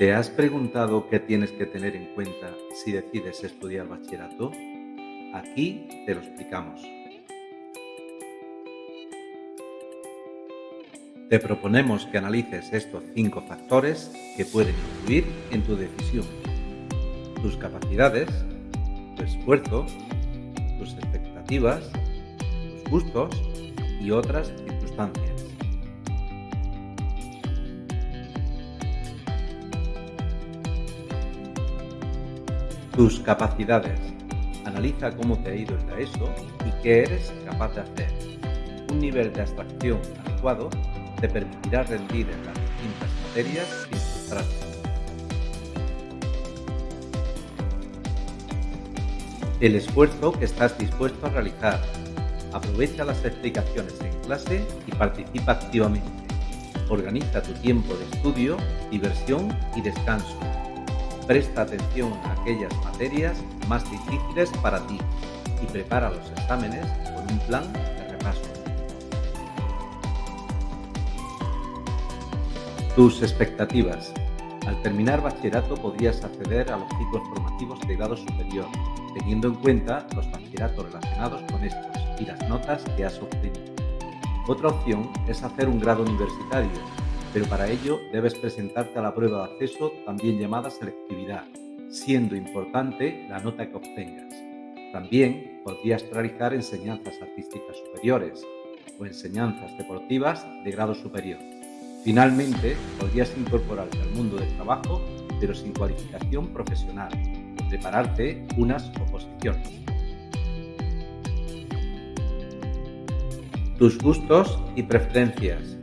¿Te has preguntado qué tienes que tener en cuenta si decides estudiar bachillerato? Aquí te lo explicamos. Te proponemos que analices estos cinco factores que pueden influir en tu decisión. Tus capacidades, tu esfuerzo, tus expectativas, tus gustos y otras circunstancias. Tus capacidades. Analiza cómo te ha ido en la ESO y qué eres capaz de hacer. Un nivel de abstracción adecuado te permitirá rendir en las distintas materias sin frustrarte. El esfuerzo que estás dispuesto a realizar. Aprovecha las explicaciones en clase y participa activamente. Organiza tu tiempo de estudio, diversión y descanso Presta atención a aquellas materias más difíciles para ti y prepara los exámenes con un plan de repaso. Tus expectativas. Al terminar bachillerato podrías acceder a los ciclos formativos de grado superior, teniendo en cuenta los bachilleratos relacionados con estos y las notas que has obtenido. Otra opción es hacer un grado universitario, pero para ello debes presentarte a la prueba de acceso, también llamada selectividad, siendo importante la nota que obtengas. También podrías realizar enseñanzas artísticas superiores o enseñanzas deportivas de grado superior. Finalmente, podrías incorporarte al mundo del trabajo, pero sin cualificación profesional, o prepararte unas oposiciones. Tus gustos y preferencias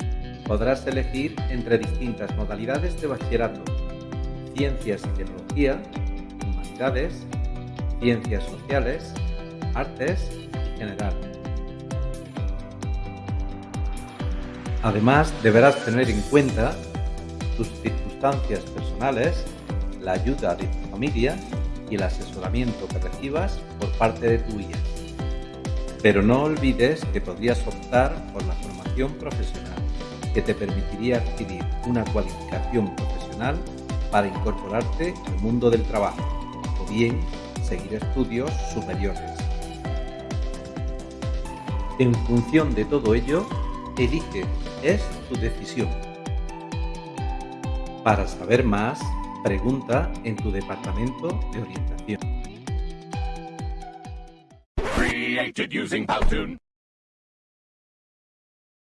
podrás elegir entre distintas modalidades de bachillerato, ciencias y tecnología, humanidades, ciencias sociales, artes y general. Además, deberás tener en cuenta tus circunstancias personales, la ayuda de tu familia y el asesoramiento que recibas por parte de tu guía. Pero no olvides que podrías optar por la formación profesional que te permitiría adquirir una cualificación profesional para incorporarte al mundo del trabajo o bien seguir estudios superiores. En función de todo ello, elige, es tu decisión. Para saber más, pregunta en tu departamento de orientación.